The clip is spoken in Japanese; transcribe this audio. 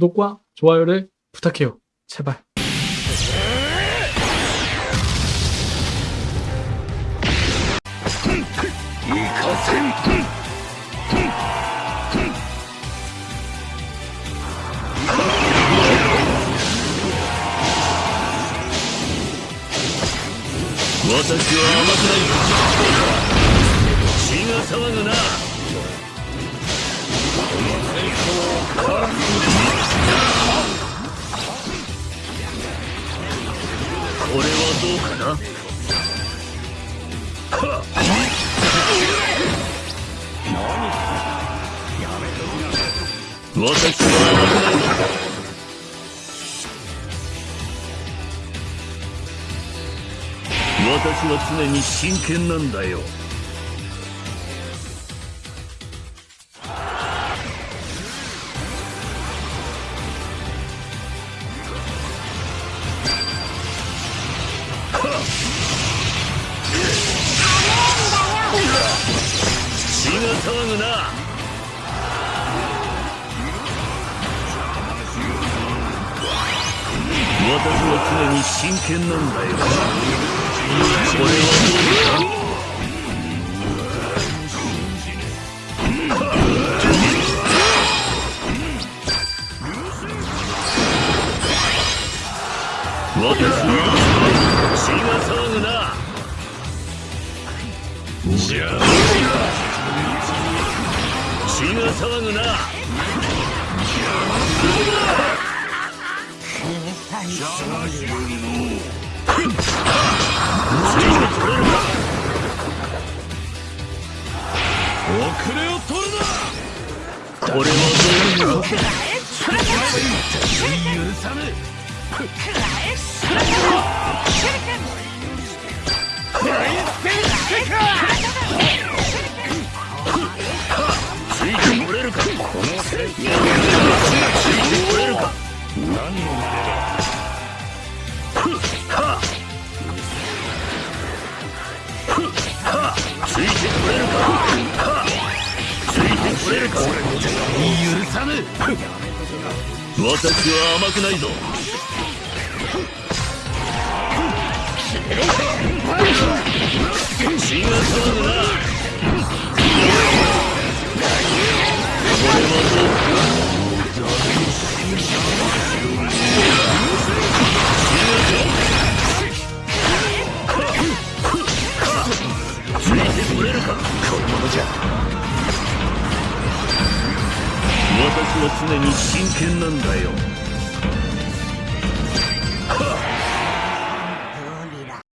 구독과 좋아요를 부탁해요. 제발. れはどうかな？私は甘くない私は常に真剣なんだよが騒ぐな私は常に真剣なんだよ。これはどうだ私は騒ぐなじゃあ血が騒ぐなついてこれるか遅れを取るなこれはどういう許さぬついてこれるか？このついてこれるか何のまでだついてこれるかついてこれるか許さぬ私は甘くないぞ血がいてこれるか？このままじゃ。私は常に真剣なんだよ